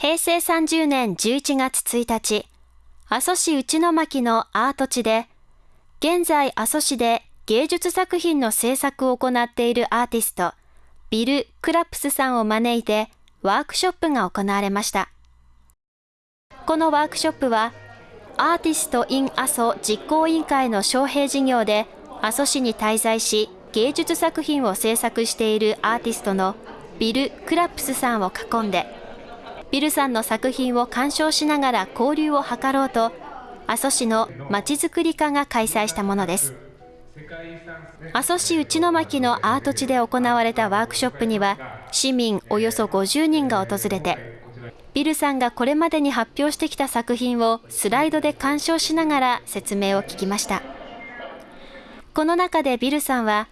平成30年11月1日、阿蘇市内巻のアート地で、現在阿蘇市で芸術作品の制作を行っているアーティスト、ビル・クラプスさんを招いてワークショップが行われました。このワークショップは、アーティスト・イン・阿蘇実行委員会の招聘事業で阿蘇市に滞在し芸術作品を制作しているアーティストのビル・クラップスさんを囲んでビルさんの作品を鑑賞しながら交流を図ろうと阿蘇市のまちづくり課が開催したものです。阿蘇市内巻のアート地で行われたワークショップには市民およそ50人が訪れてビルさんがこれまでに発表してきた作品をスライドで鑑賞しながら説明を聞きました。この中でビルさんは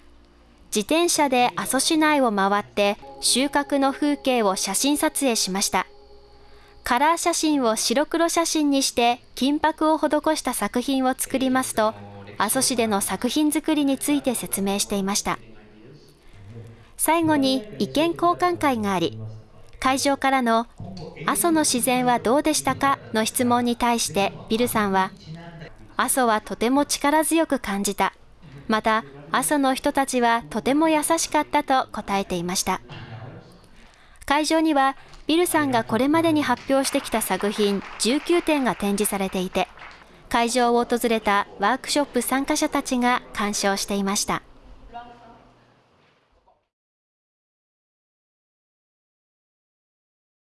自転車で阿蘇市内を回って収穫の風景を写真撮影しました。カラー写真を白黒写真にして金箔を施した作品を作りますと阿蘇市での作品作りについて説明していました。最後に意見交換会があり会場からの阿蘇の自然はどうでしたかの質問に対してビルさんは阿蘇はとても力強く感じた。また阿蘇の人たちはとても優しかったと答えていました。会場にはビルさんがこれまでに発表してきた作品19点が展示されていて会場を訪れたワークショップ参加者たちが鑑賞していました。